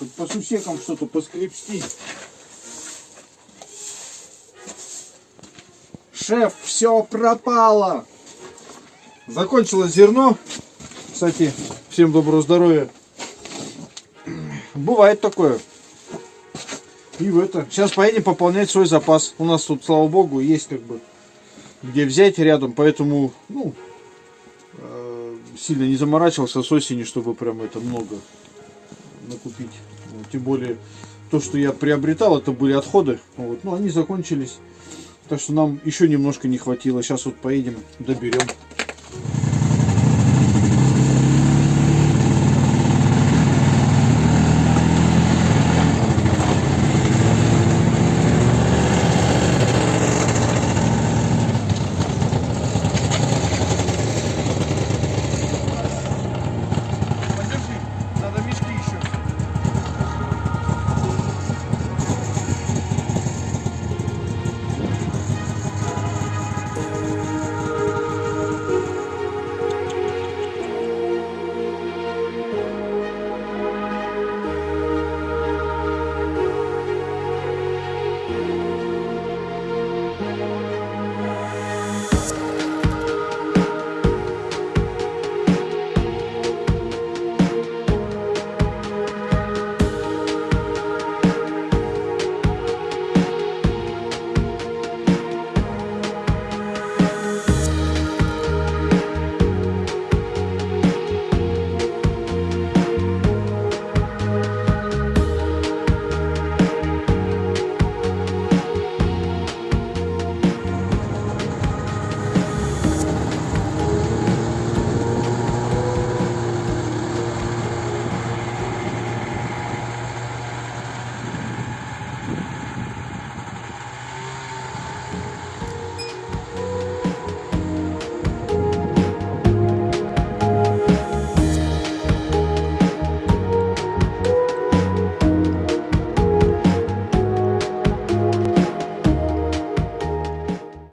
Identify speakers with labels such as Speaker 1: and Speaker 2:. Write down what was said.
Speaker 1: Хоть по сусекам что-то поскребсти. Шеф, все пропало. Закончилось зерно. Кстати, всем доброго здоровья. Бывает такое. И в это. Сейчас поедем пополнять свой запас. У нас тут, слава богу, есть как бы где взять рядом, поэтому, ну, э, сильно не заморачивался с осени, чтобы прям это много накупить. Вот, тем более, то, что я приобретал, это были отходы. Вот, но они закончились. Так что нам еще немножко не хватило. Сейчас вот поедем, доберем.